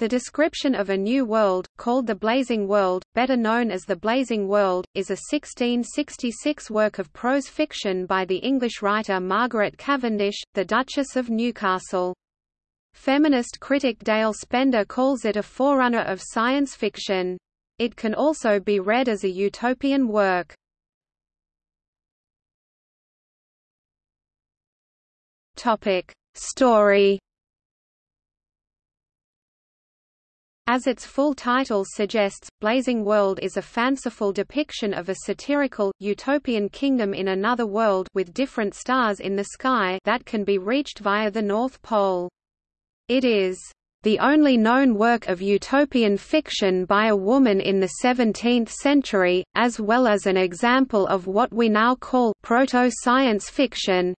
The description of a new world, called the Blazing World, better known as The Blazing World, is a 1666 work of prose fiction by the English writer Margaret Cavendish, the Duchess of Newcastle. Feminist critic Dale Spender calls it a forerunner of science fiction. It can also be read as a utopian work. Story As its full title suggests, Blazing World is a fanciful depiction of a satirical, utopian kingdom in another world with different stars in the sky that can be reached via the North Pole. It is the only known work of utopian fiction by a woman in the 17th century, as well as an example of what we now call proto-science fiction,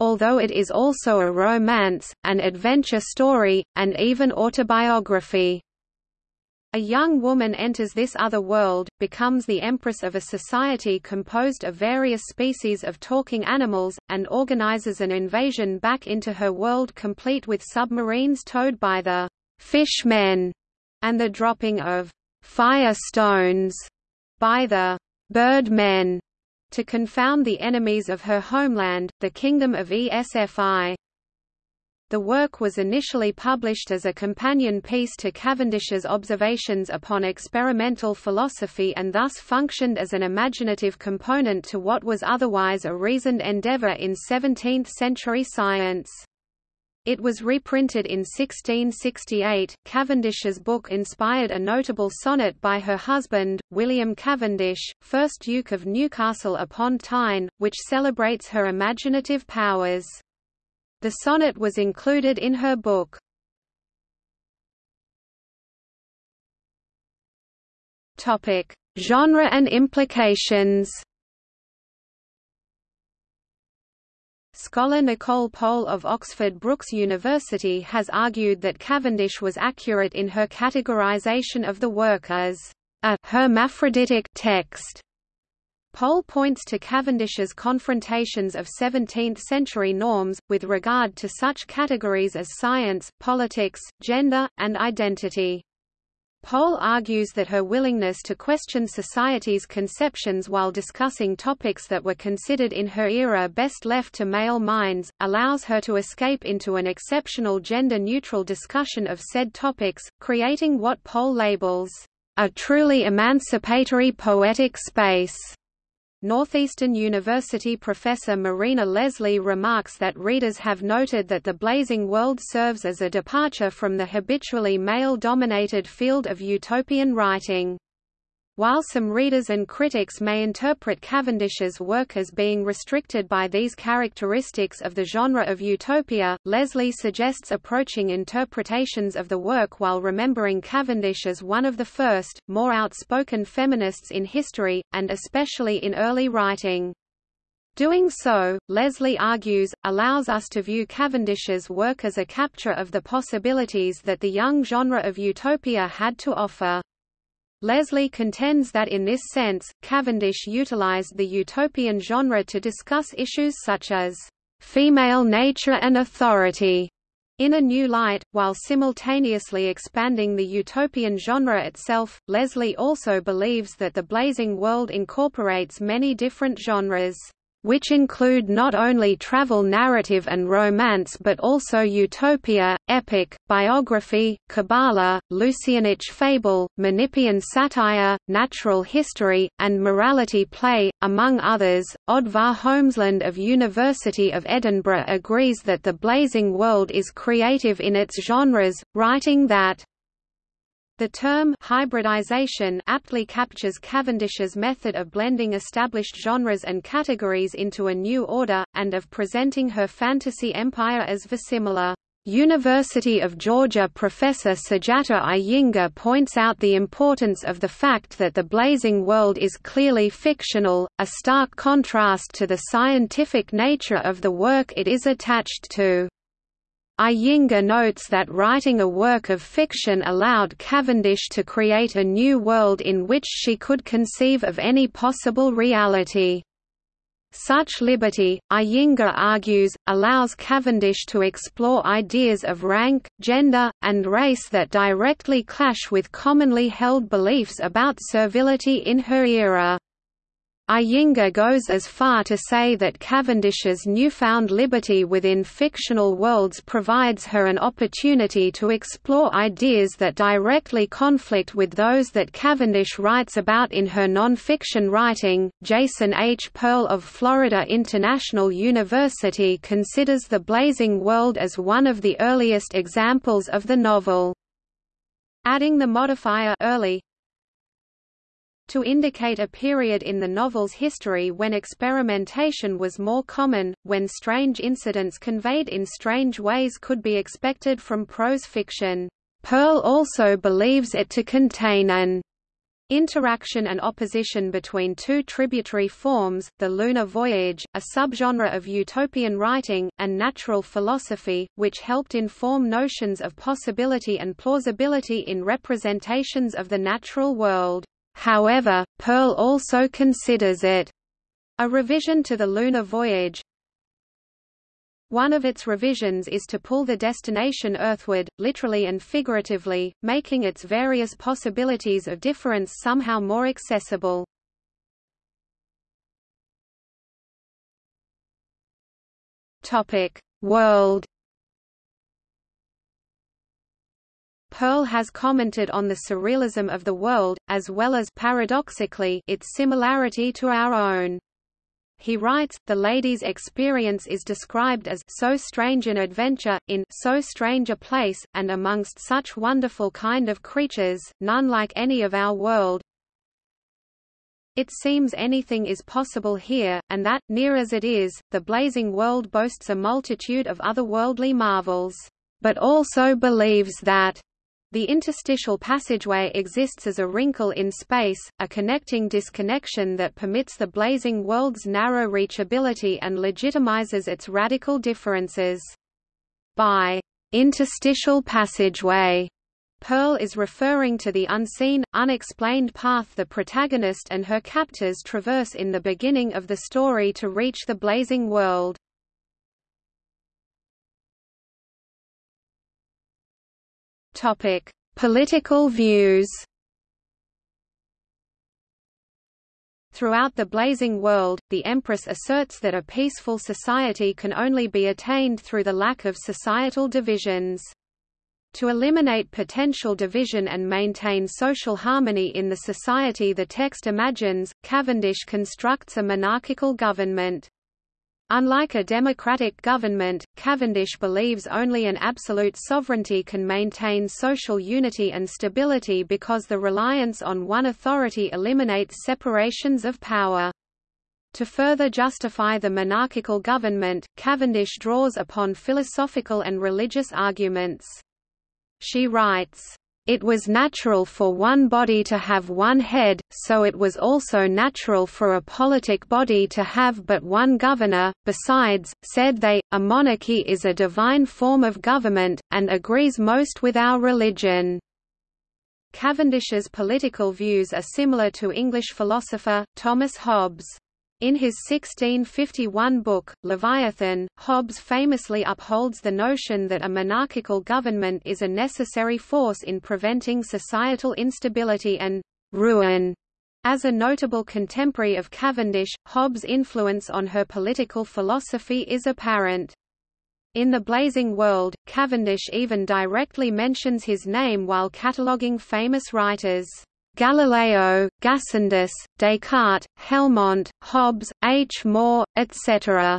although it is also a romance, an adventure story, and even autobiography. A young woman enters this other world, becomes the empress of a society composed of various species of talking animals, and organizes an invasion back into her world complete with submarines towed by the fish men, and the dropping of fire stones by the bird men to confound the enemies of her homeland, the Kingdom of ESFI. The work was initially published as a companion piece to Cavendish's observations upon experimental philosophy and thus functioned as an imaginative component to what was otherwise a reasoned endeavor in 17th-century science. It was reprinted in 1668. Cavendish's book inspired a notable sonnet by her husband, William Cavendish, 1st Duke of Newcastle upon Tyne, which celebrates her imaginative powers. The sonnet was included in her book. Topic: Genre and implications. Scholar Nicole Pohl of Oxford Brookes University has argued that Cavendish was accurate in her categorization of the work as a hermaphroditic text Pohl points to Cavendish's confrontations of 17th-century norms, with regard to such categories as science, politics, gender, and identity. Pohl argues that her willingness to question society's conceptions while discussing topics that were considered in her era best left to male minds, allows her to escape into an exceptional gender-neutral discussion of said topics, creating what Pohl labels, "...a truly emancipatory poetic space." Northeastern University professor Marina Leslie remarks that readers have noted that the Blazing World serves as a departure from the habitually male-dominated field of utopian writing. While some readers and critics may interpret Cavendish's work as being restricted by these characteristics of the genre of utopia, Leslie suggests approaching interpretations of the work while remembering Cavendish as one of the first, more outspoken feminists in history, and especially in early writing. Doing so, Leslie argues, allows us to view Cavendish's work as a capture of the possibilities that the young genre of utopia had to offer. Leslie contends that in this sense, Cavendish utilized the utopian genre to discuss issues such as female nature and authority in a new light, while simultaneously expanding the utopian genre itself. Leslie also believes that the Blazing World incorporates many different genres which include not only travel narrative and romance but also utopia, epic, biography, Kabbalah, Lucianic fable, Menippean satire, natural history, and morality play, among others. Oddvar Holmesland of University of Edinburgh agrees that the Blazing World is creative in its genres, writing that the term hybridization aptly captures Cavendish's method of blending established genres and categories into a new order, and of presenting her fantasy empire as verisimilar. University of Georgia professor Sujata Iyengar points out the importance of the fact that the Blazing World is clearly fictional, a stark contrast to the scientific nature of the work it is attached to. Iyengar notes that writing a work of fiction allowed Cavendish to create a new world in which she could conceive of any possible reality. Such liberty, Iyengar argues, allows Cavendish to explore ideas of rank, gender, and race that directly clash with commonly held beliefs about servility in her era. Iyengar goes as far to say that Cavendish's newfound liberty within fictional worlds provides her an opportunity to explore ideas that directly conflict with those that Cavendish writes about in her non-fiction writing. Jason H. Pearl of Florida International University considers The Blazing World as one of the earliest examples of the novel. Adding the modifier early to indicate a period in the novel's history when experimentation was more common, when strange incidents conveyed in strange ways could be expected from prose fiction. Pearl also believes it to contain an interaction and opposition between two tributary forms, the lunar voyage, a subgenre of utopian writing, and natural philosophy, which helped inform notions of possibility and plausibility in representations of the natural world. However, Pearl also considers it a revision to the lunar voyage. One of its revisions is to pull the destination earthward, literally and figuratively, making its various possibilities of difference somehow more accessible. Topic: World Pearl has commented on the surrealism of the world, as well as paradoxically its similarity to our own. He writes, the lady's experience is described as so strange an adventure, in so strange a place, and amongst such wonderful kind of creatures, none like any of our world. It seems anything is possible here, and that, near as it is, the blazing world boasts a multitude of otherworldly marvels, but also believes that the interstitial passageway exists as a wrinkle in space, a connecting disconnection that permits the blazing world's narrow reachability and legitimizes its radical differences. By interstitial passageway, Pearl is referring to the unseen, unexplained path the protagonist and her captors traverse in the beginning of the story to reach the blazing world. Topic: Political views. Throughout the blazing world, the Empress asserts that a peaceful society can only be attained through the lack of societal divisions. To eliminate potential division and maintain social harmony in the society the text imagines, Cavendish constructs a monarchical government. Unlike a democratic government, Cavendish believes only an absolute sovereignty can maintain social unity and stability because the reliance on one authority eliminates separations of power. To further justify the monarchical government, Cavendish draws upon philosophical and religious arguments. She writes, it was natural for one body to have one head, so it was also natural for a politic body to have but one governor. Besides, said they, a monarchy is a divine form of government, and agrees most with our religion. Cavendish's political views are similar to English philosopher, Thomas Hobbes. In his 1651 book, Leviathan, Hobbes famously upholds the notion that a monarchical government is a necessary force in preventing societal instability and ruin. As a notable contemporary of Cavendish, Hobbes' influence on her political philosophy is apparent. In The Blazing World, Cavendish even directly mentions his name while cataloguing famous writers. Galileo, Gassendi, Descartes, Helmont, Hobbes, H. More, etc.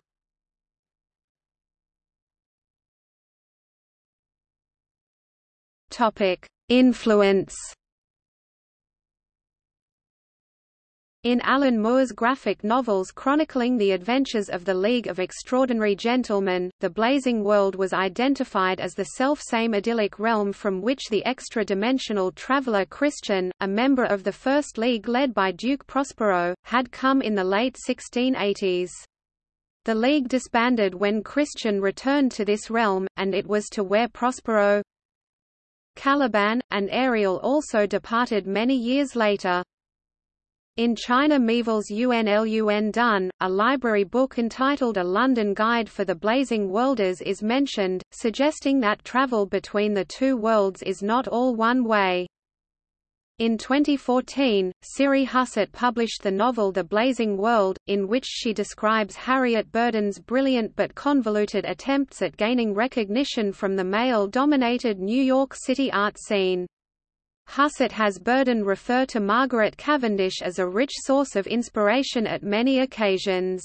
Influence In Alan Moore's graphic novels chronicling the adventures of the League of Extraordinary Gentlemen, the Blazing World was identified as the self-same idyllic realm from which the extra-dimensional traveller Christian, a member of the First League led by Duke Prospero, had come in the late 1680s. The League disbanded when Christian returned to this realm, and it was to where Prospero, Caliban, and Ariel also departed many years later. In China Miéville's UNLUN Dun, a library book entitled A London Guide for the Blazing Worlders is mentioned, suggesting that travel between the two worlds is not all one way. In 2014, Siri Hustvedt published the novel The Blazing World, in which she describes Harriet Burden's brilliant but convoluted attempts at gaining recognition from the male-dominated New York City art scene. Hustvedt has Burden refer to Margaret Cavendish as a rich source of inspiration at many occasions.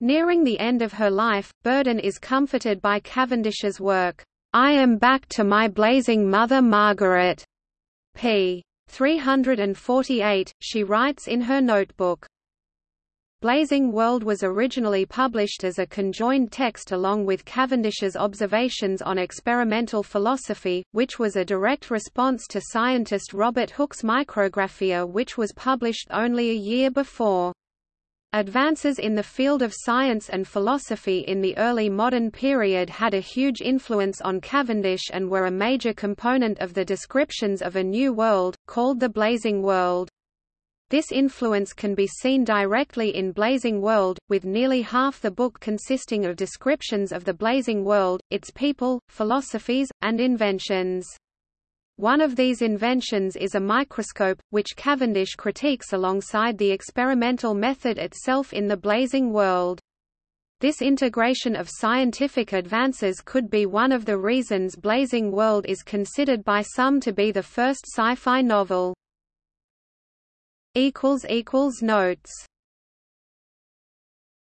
Nearing the end of her life, Burden is comforted by Cavendish's work, I am back to my blazing mother Margaret. p. 348, she writes in her notebook. Blazing World was originally published as a conjoined text along with Cavendish's observations on experimental philosophy, which was a direct response to scientist Robert Hooke's Micrographia which was published only a year before. Advances in the field of science and philosophy in the early modern period had a huge influence on Cavendish and were a major component of the descriptions of a new world, called the Blazing World. This influence can be seen directly in Blazing World, with nearly half the book consisting of descriptions of the Blazing World, its people, philosophies, and inventions. One of these inventions is a microscope, which Cavendish critiques alongside the experimental method itself in the Blazing World. This integration of scientific advances could be one of the reasons Blazing World is considered by some to be the first sci-fi novel. Notes